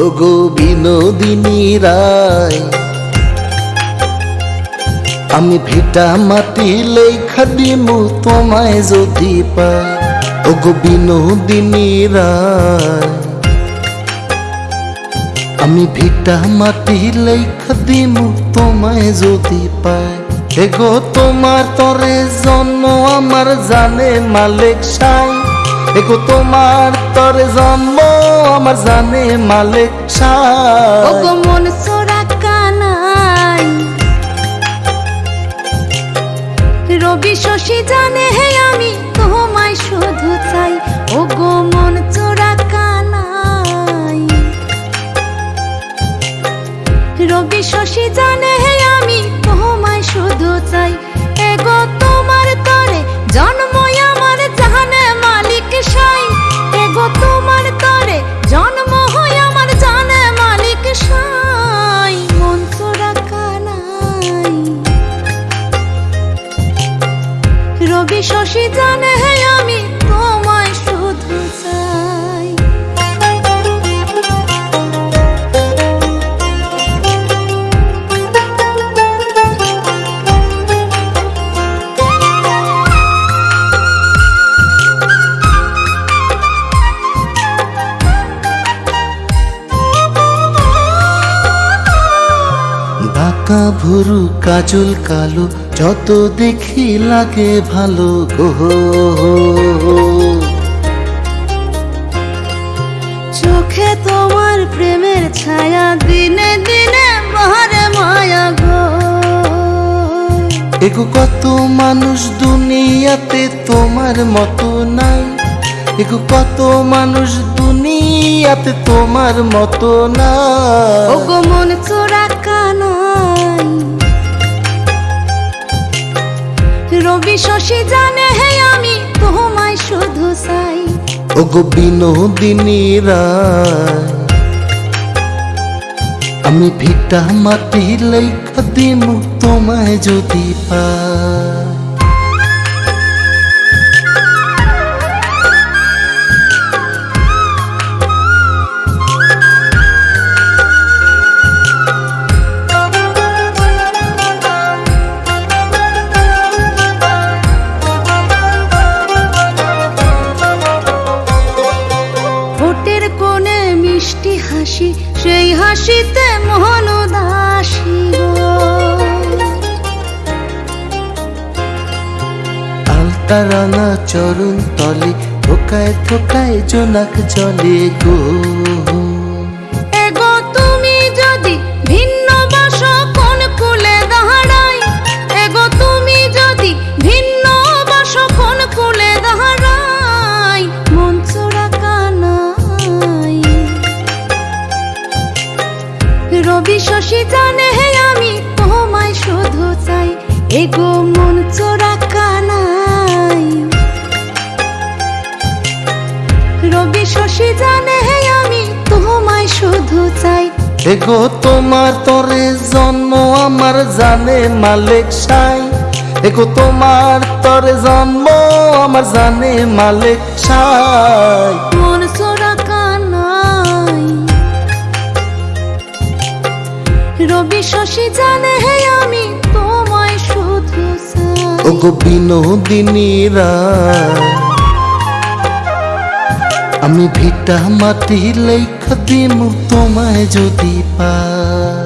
ওগো বিনোদিনী রায়, আমি ভিটা মাটি লেখা দিমু তোমায় যদি পাই। ওগো বিনোদিনী রায়, আমি ভিটা মাটি লেখা দিমু তোমায় যদি পাই। এগো তোমার তরে জন্ম, আমার জানে মালিক সাই। এগো তোমার তরে জন্ম, আমার জানে মালিক ওগো মন সোরা কানাই। রবি শশী জানে হে আমি, তোমায় শুধু চাই। ওগো মন চোরা কানাই। রবি শশী জানে হে আমি, তোমায় শুধু চাই। রবি শশী জানে আমি বাঁকা ভুরু কাজল কালো যত দেখি লাগে ভালো গো চোখে তোমার প্রেমের ছায়া দিনে দিনে বাহারে মায়া গো। এগো কত মানুষ দুনিয়াতে তোমার মতো নাই। এগো কত মানুষ দুনিয়াতে তোমার মতো নাই। ওগো মন চোরা শশী জানে হে আমি, তোমায় শুধু চাই। বিনোদিনী রায়, আমি ভিটা মাটি লেখা দিমু, তোমায় যদি পাই। হাসিতে মোহন দাসিগারানা চরণ তলে থোকায় থোকায় জোনাক জলে গো। এগো মন চোরা কানাই। রবি শশী জানে আমি তোমায় শুধু চাই। এগো তোমার তরে জন্ম, আমার জানে মালিক সাই। এগো তোমার তরে জন্ম, আমার জানে মালিক সাই। ওগো বিনোদিনীরা আমি ভিটা মাটি লেখা দিমু তোমায় যদি পাই